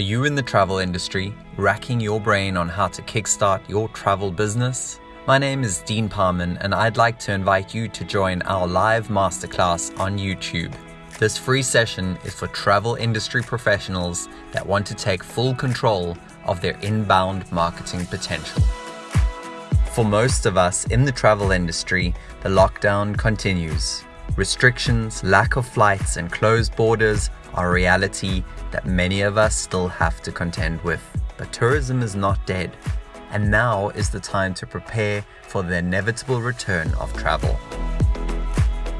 Are you in the travel industry, racking your brain on how to kickstart your travel business? My name is Dean Parman, and I'd like to invite you to join our live masterclass on YouTube. This free session is for travel industry professionals that want to take full control of their inbound marketing potential. For most of us in the travel industry, the lockdown continues. Restrictions, lack of flights, and closed borders are a reality that many of us still have to contend with. But tourism is not dead, and now is the time to prepare for the inevitable return of travel.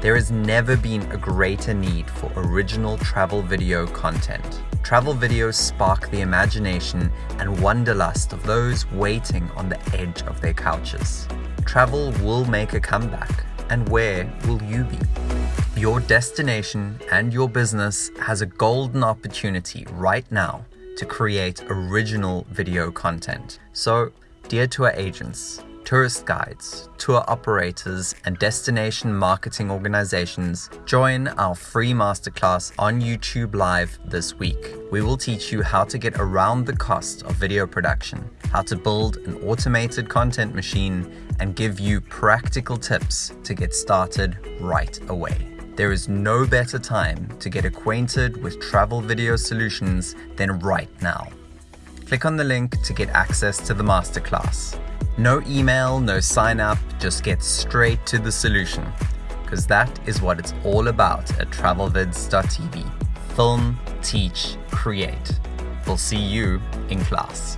There has never been a greater need for original travel video content. Travel videos spark the imagination and wanderlust of those waiting on the edge of their couches. Travel will make a comeback, and where will you be? Your destination and your business has a golden opportunity right now to create original video content. So, dear tour agents, tourist guides, tour operators, and destination marketing organizations, join our free masterclass on YouTube Live this week. We will teach you how to get around the cost of video production, how to build an automated content machine, and give you practical tips to get started right away. There is no better time to get acquainted with travel video solutions than right now. Click on the link to get access to the masterclass. No email, no sign up, just get straight to the solution. Because that is what it's all about at travelvids.tv. Film, teach, create. We'll see you in class.